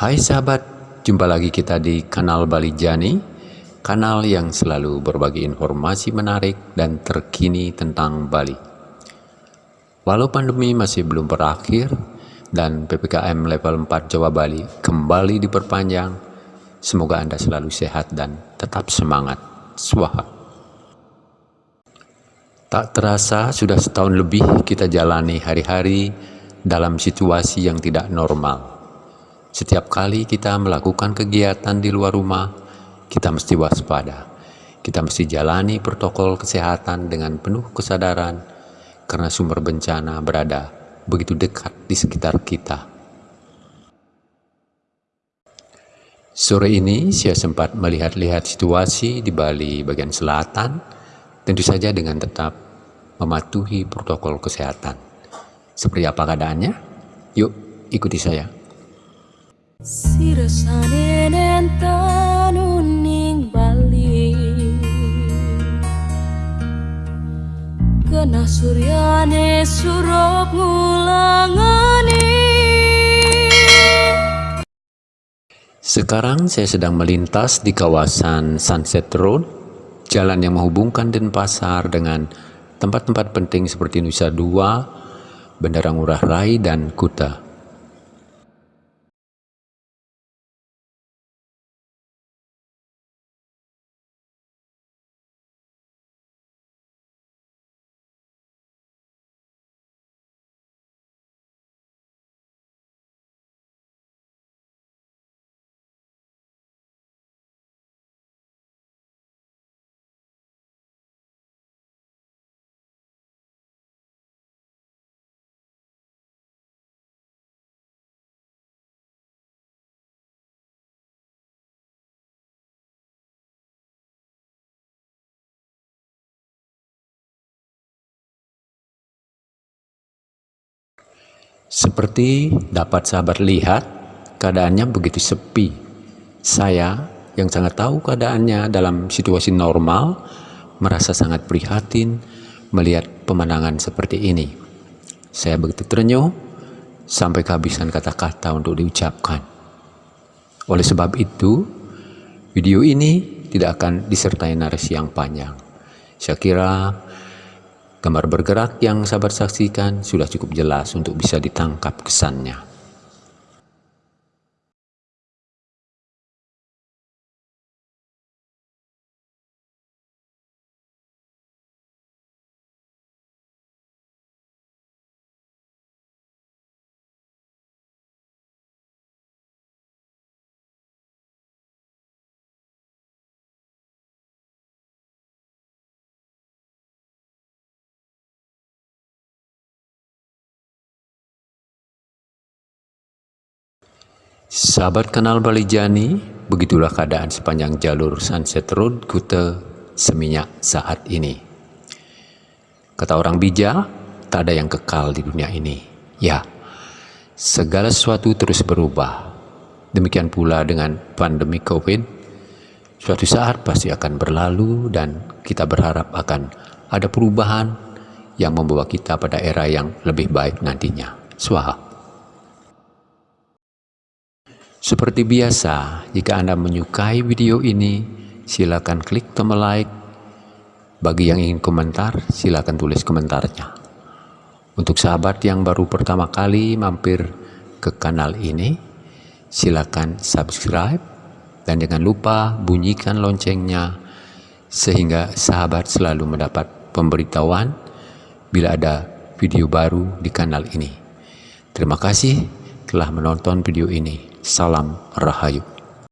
Hai sahabat, jumpa lagi kita di kanal Bali Jani, kanal yang selalu berbagi informasi menarik dan terkini tentang Bali. Walau pandemi masih belum berakhir dan PPKM level 4 Jawa Bali kembali diperpanjang, semoga Anda selalu sehat dan tetap semangat. Swaha. Tak terasa sudah setahun lebih kita jalani hari-hari dalam situasi yang tidak normal setiap kali kita melakukan kegiatan di luar rumah, kita mesti waspada. Kita mesti jalani protokol kesehatan dengan penuh kesadaran karena sumber bencana berada begitu dekat di sekitar kita. Sore ini saya sempat melihat-lihat situasi di Bali bagian selatan, tentu saja dengan tetap mematuhi protokol kesehatan. Seperti apa keadaannya? Yuk, ikuti saya. Sekarang saya sedang melintas di kawasan Sunset Road, jalan yang menghubungkan Denpasar dengan tempat-tempat penting seperti Nusa Dua, Bandara Ngurah Rai, dan Kuta. Seperti dapat sahabat lihat, keadaannya begitu sepi. Saya yang sangat tahu keadaannya dalam situasi normal, merasa sangat prihatin melihat pemandangan seperti ini. Saya begitu terenyuh sampai kehabisan kata-kata untuk diucapkan. Oleh sebab itu, video ini tidak akan disertai narasi yang panjang. Saya kira Gambar bergerak yang sahabat saksikan sudah cukup jelas untuk bisa ditangkap kesannya. Sahabat kenal Bali Jani, begitulah keadaan sepanjang jalur Sunset Road Kute Seminyak saat ini. Kata orang bijak, tak ada yang kekal di dunia ini. Ya, segala sesuatu terus berubah. Demikian pula dengan pandemi COVID, suatu saat pasti akan berlalu dan kita berharap akan ada perubahan yang membawa kita pada era yang lebih baik nantinya. Swaha. Seperti biasa, jika Anda menyukai video ini, silakan klik tombol like. Bagi yang ingin komentar, silakan tulis komentarnya. Untuk sahabat yang baru pertama kali mampir ke kanal ini, silakan subscribe dan jangan lupa bunyikan loncengnya sehingga sahabat selalu mendapat pemberitahuan bila ada video baru di kanal ini. Terima kasih telah menonton video ini. Salam Rahayu.